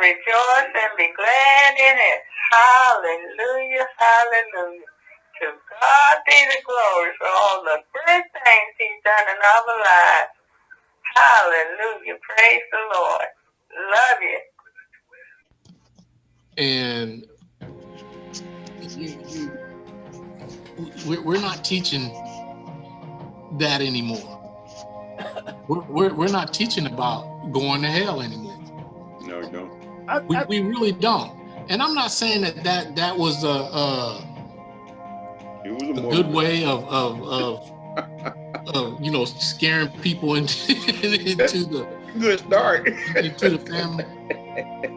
rejoice and be glad in it. Hallelujah, hallelujah. To God be the glory for all the good things he's done in our lives. Hallelujah. Praise the Lord. Love you. And we're not teaching that anymore. We're, we're, we're not teaching about going to hell anymore. No, we don't. I, We, I, we really don't. And I'm not saying that that, that was a, a, It was a, a good way of, of, of, of, you know, scaring people into, into the, good start. into the family.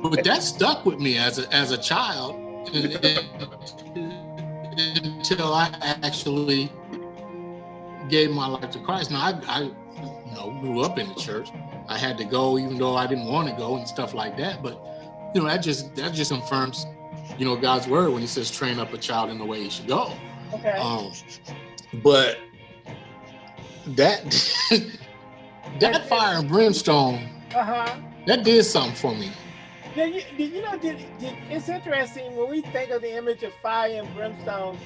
But that stuck with me as a, as a child until I actually gave my life to Christ. Now, I, I, you know, grew up in the church. I had to go, even though I didn't want to go and stuff like that. But, you know, that just, that just confirms, you know, God's word when he says, train up a child in the way he should go. okay. Um, but that, that fire and brimstone, Uh-huh. that did something for me. Did you, did you know, did, did, it's interesting when we think of the image of fire and brimstone,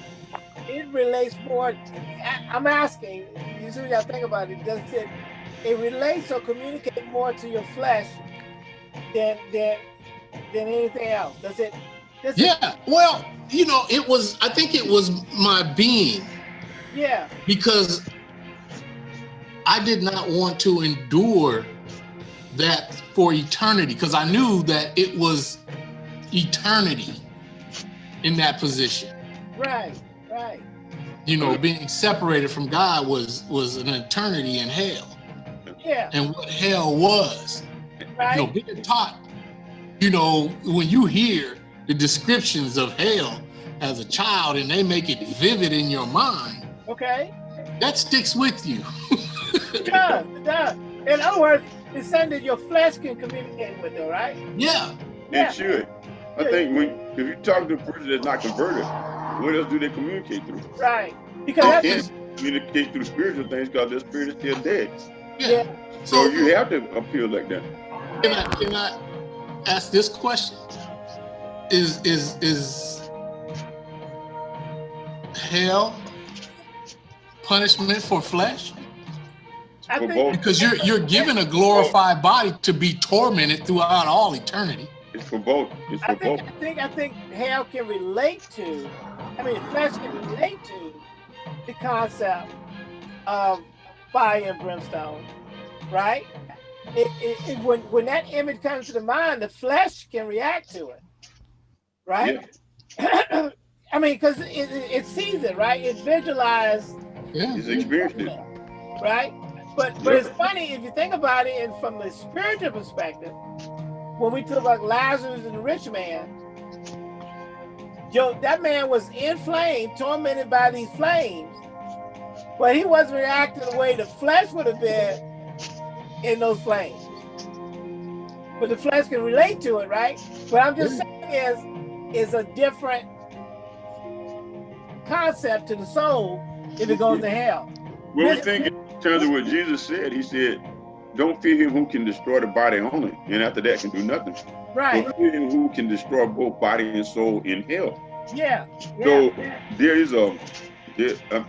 it relates more, I, I'm asking, you see what I think about it, does it, it relates or communicates more to your flesh than, than, than anything else? Does it? Does it Yeah, well, you know, it was, I think it was my being yeah, because I did not want to endure that for eternity because I knew that it was eternity in that position. right, right. You know, being separated from God was was an eternity in hell. Yeah, And what hell was, right. you know, being taught, you know, when you hear the descriptions of hell as a child and they make it vivid in your mind, Okay. that sticks with you. It does, it does. In other words, it's something that your flesh can communicate with, though, right? yeah. Yeah. It should. I think when if you talk to a person that's not converted, what else do they communicate through? Right. Because They can't communicate through spiritual things because their spirit is still dead. Yeah. yeah. So So you have to appeal like that. can I can I ask this question? Is is is hell punishment for flesh? I For think both. Because you're you're given a glorified body to be tormented throughout all eternity. It's for both. It's I for think, both. I think, I think hell can relate to, I mean, flesh can relate to the concept of fire and brimstone, right? It, it, it, when, when that image comes to the mind, the flesh can react to it, right? I mean, because it, it, it sees it, right? It visualizes Yeah. He's experienced it. right? But but it's funny if you think about it, and from the spiritual perspective, when we talk about Lazarus and the rich man, yo, that man was in flame, tormented by these flames, but he wasn't reacting the way the flesh would have been in those flames. But the flesh can relate to it, right? But I'm just saying is is a different concept to the soul if it goes to hell. Well, we think in terms of what Jesus said. He said, "Don't fear him who can destroy the body only, and after that can do nothing. Right. But fear him who can destroy both body and soul in hell." Yeah. yeah. So there is a. There, um,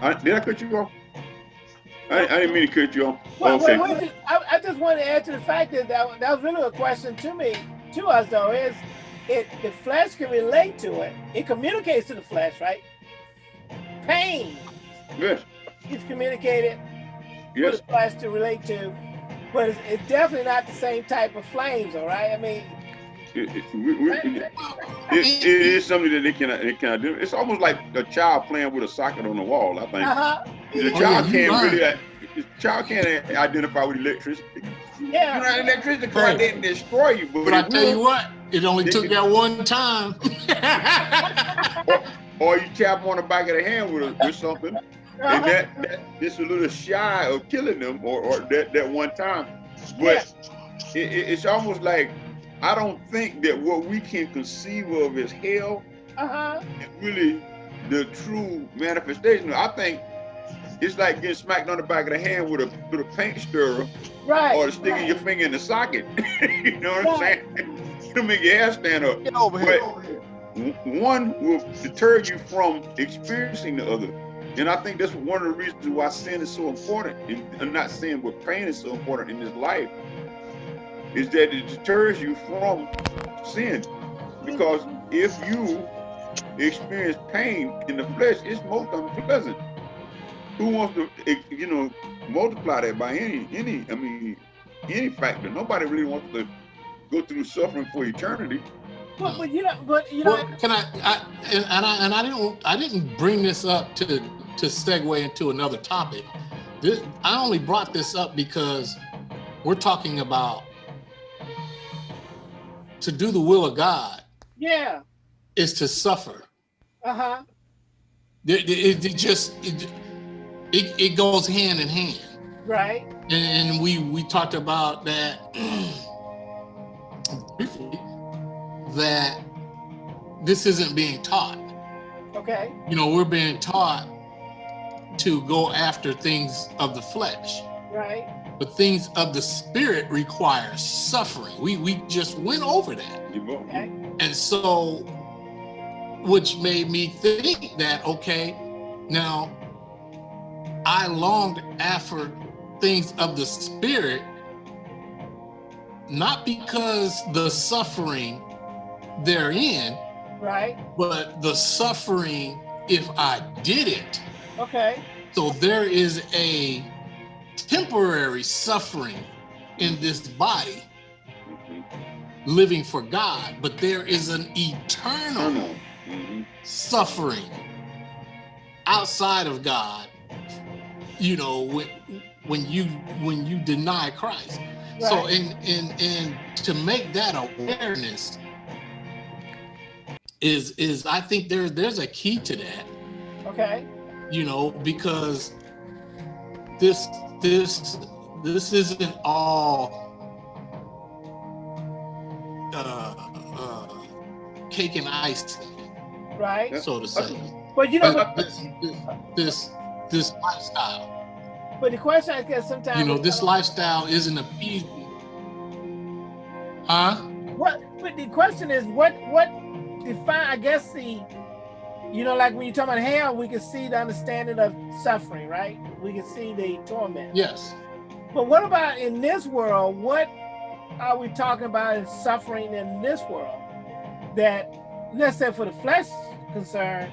I, did I cut you off? I, I didn't mean to cut you off. Well, okay. well, well, just- I, I just want to add to the fact that, that that was really a question to me, to us though, is it the flesh can relate to it. It communicates to the flesh, right? Pain Yes. is communicated for Yes. the flesh to relate to, but it's, it's definitely not the same type of flames, all right? I mean, It, it, we, we, it, it is something that they cannot they cannot do. It's almost like a child playing with a socket on the wall. I think uh-huh. the Oh, yeah, child you can't really. The child can't identify with electricity. Yeah, You know, Yeah. electricity right. didn't destroy you, but, But I it tell you what, it only They took can- that one time. Or you tap on the back of the hand with, a, with something, and Uh-huh. that, that it's a little shy of killing them, or, or that that one time. But it, it, it's almost like I don't think that what we can conceive of as hell Uh-huh. is really the true manifestation. I think it's like getting smacked on the back of the hand with a with a paint stirrer Right. or sticking right. your finger in the socket. you know what I'm saying? it'll make your hair stand up. Get over here. W- One will deter you from experiencing the other. And I think that's one of the reasons why sin is so important. And I'm not saying but pain is so important in this life, is that it deters you from sin. Because if you experience pain in the flesh, it's most unpleasant. Who wants to, you know, multiply that by any, any, I mean, any factor? Nobody really wants to go through suffering for eternity. But, but you know, but you know, Well, can I, I and, and I and I didn't I didn't bring this up to to segue into another topic. This I only brought this up because we're talking about to do the will of God yeah, is to suffer. uh huh, It, it, it just it, it it goes hand in hand. right, And, and we we talked about that briefly that this isn't being taught. okay, You know, we're being taught to go after things of the flesh, right, but things of the spirit require suffering. We we just went over that. Okay, And so which made me think that okay, now I longed after things of the spirit not because the suffering therein, right, but the suffering if I did it. okay, So there is a temporary suffering in this body living for God, but there is an eternal suffering outside of God. You know, when when you when you deny Christ. So Right. in in in to make that awareness is is I think there there's a key to that. okay, you know, because this this this isn't all uh, uh, cake and ice, right. so to say. But you know, But this, this this this lifestyle, but the question I guess sometimes you know, this lifestyle isn't appeasing. Huh? What? But the question is, what? What define? I guess the, you know, like when you talk about hell, we can see the understanding of suffering, right? We can see the torment. Yes. But what about in this world? What are we talking about as suffering in this world? That, let's say, for the flesh concern,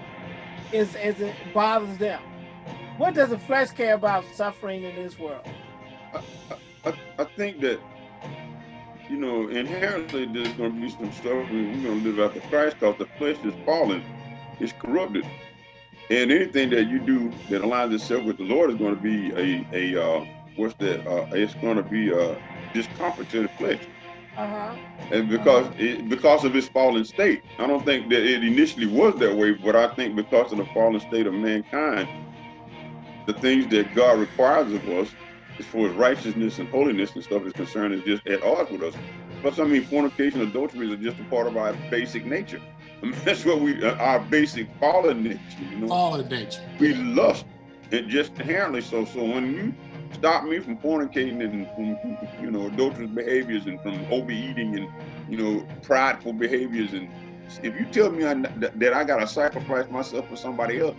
is is it bothers them? What does the flesh care about suffering in this world? I, I think that, you know, inherently there's going to be some stuff we, we're going to live after Christ because the flesh is fallen, it's corrupted. And anything that you do that aligns itself with the Lord is going to be a, a uh, what's that? Uh, it's going to be a discomfort to the flesh. Uh huh. And because it, because of its fallen state, I don't think that it initially was that way, but I think because of the fallen state of mankind, the things that God requires of us, as far as righteousness and holiness and stuff is concerned, is just at odds with us. Plus, I mean, fornication, adulteries are just a part of our basic nature. I mean, that's what we, uh, our basic fallen nature. You know, Fallen nature. we lust, and just inherently so. So when you stop me from fornicating and from you know adulterous behaviors and from overeating and you know prideful behaviors and if you tell me I, that, that I gotta sacrifice myself for somebody else,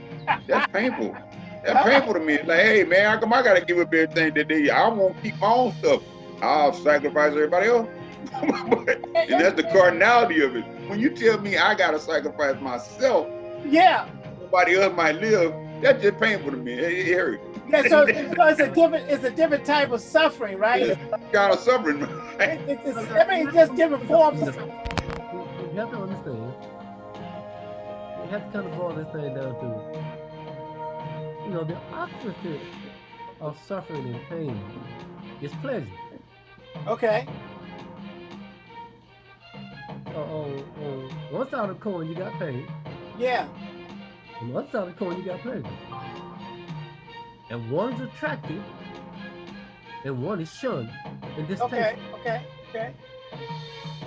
that's painful. That's painful to me. It's like, hey man, how come I gotta give up everything that they? I won't keep my own stuff. I'll sacrifice everybody else. But- and that's the cardinality of it. When you tell me I gotta sacrifice myself, Yeah. somebody else might live. That's just painful to me. Hey, hey, Harry, Yeah. So, so it's a different, it's a different type of suffering, right? it's kind of suffering. It- it's, it's, I mean, it's just different forms of You you have to understand. You have to kind of boil this thing down to, you know, the opposite of suffering and pain is pleasure. Okay. One side of the coin, you got pain. Yeah. On the other side of the coin, you got pleasure. And one is attractive, and one is shunned and distasteful. Okay. Okay. Okay.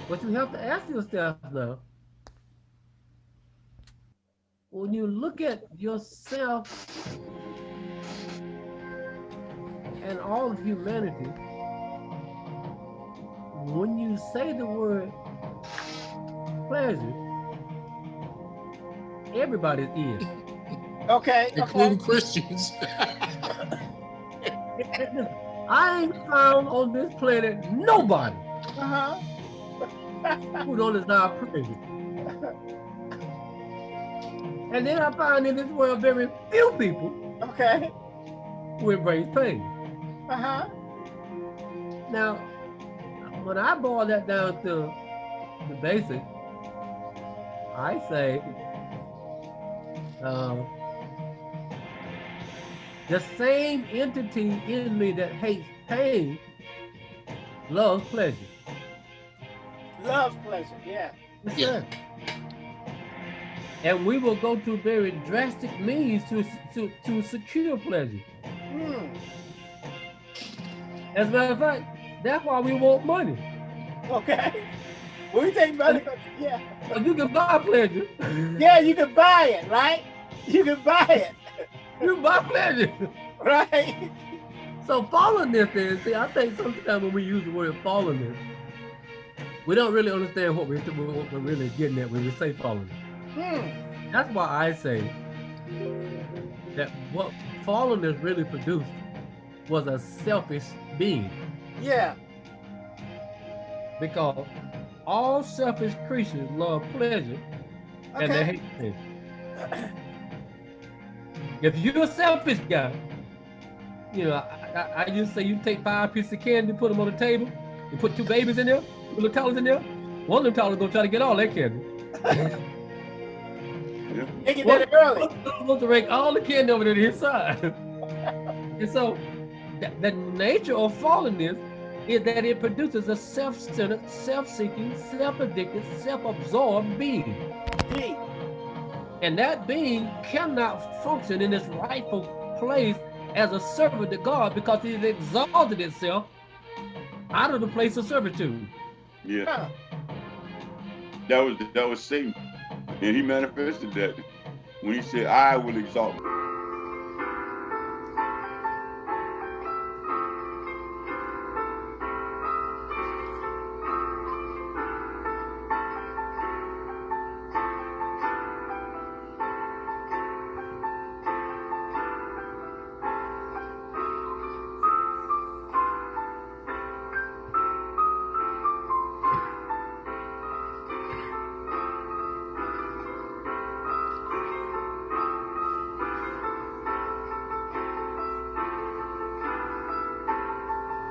But you have to ask yourself now, when you look at yourself and all of humanity, when you say the word pleasure, everybody's in. Okay. Okay. including Christians. I ain't found on this planet nobody Uh-huh. who don't desire pleasure. And then I find in this world very few people Okay. who embrace pain. Uh-huh. Now, when I boil that down to the basic, I say uh, the same entity in me that hates pain loves pleasure. Loves pleasure. Yeah. Yeah. And we will go to very drastic means to, to, to secure pleasure. Hmm. As a matter of fact, that's why we want money. Okay. When we take money, yeah. You can buy pleasure, Yeah, you can buy it, right? You can buy it, you buy pleasure. right? So fallenness is, see, I think sometimes when we use the word fallenness, we don't really understand what we're, what we're really getting at when we say fallenness. Hmm. That's why I say that what fallenness really produced was a selfish being. Yeah. Because all selfish creatures love pleasure and they hate sin. If you're a selfish guy, you know, I, I, I used to say you take five pieces of candy, put them on the table, you put two babies in there, two little toddlers in there. One of them toddlers gonna try to get all that candy. They get that early. Supposed to rake all the candy over to his side. and so, the, the nature of fallenness is that it produces a self-centered, self-seeking, self-addicted, self-absorbed being. And that being cannot function in its rightful place as a servant to God because it exalted itself out of the place of servitude. Yeah, that was that was Satan, and he manifested that when he said, "I will exalt."